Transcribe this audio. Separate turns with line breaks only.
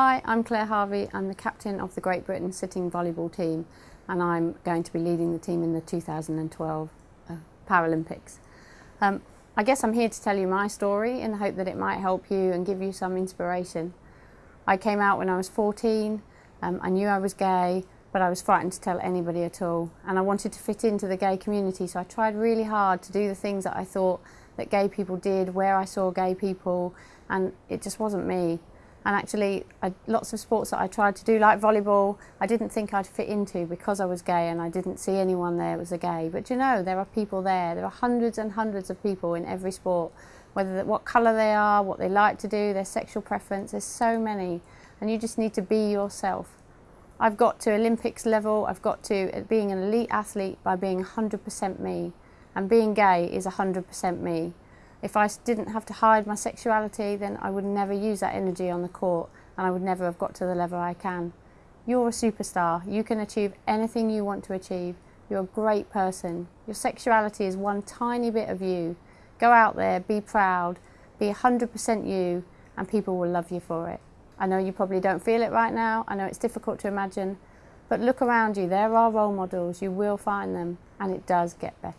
Hi, I'm Claire Harvey. I'm the captain of the Great Britain sitting volleyball team and I'm going to be leading the team in the 2012 uh, Paralympics. Um, I guess I'm here to tell you my story in the hope that it might help you and give you some inspiration. I came out when I was 14, um, I knew I was gay, but I was frightened to tell anybody at all. And I wanted to fit into the gay community, so I tried really hard to do the things that I thought that gay people did, where I saw gay people, and it just wasn't me. And actually, I, lots of sports that I tried to do, like volleyball, I didn't think I'd fit into because I was gay and I didn't see anyone there that was a gay. But you know, there are people there. There are hundreds and hundreds of people in every sport, whether what colour they are, what they like to do, their sexual preference. There's so many, and you just need to be yourself. I've got to Olympics level. I've got to uh, being an elite athlete by being 100% me, and being gay is 100% me. If I didn't have to hide my sexuality, then I would never use that energy on the court and I would never have got to the level I can. You're a superstar. You can achieve anything you want to achieve. You're a great person. Your sexuality is one tiny bit of you. Go out there, be proud, be 100% you, and people will love you for it. I know you probably don't feel it right now. I know it's difficult to imagine, but look around you. There are role models. You will find them, and it does get better.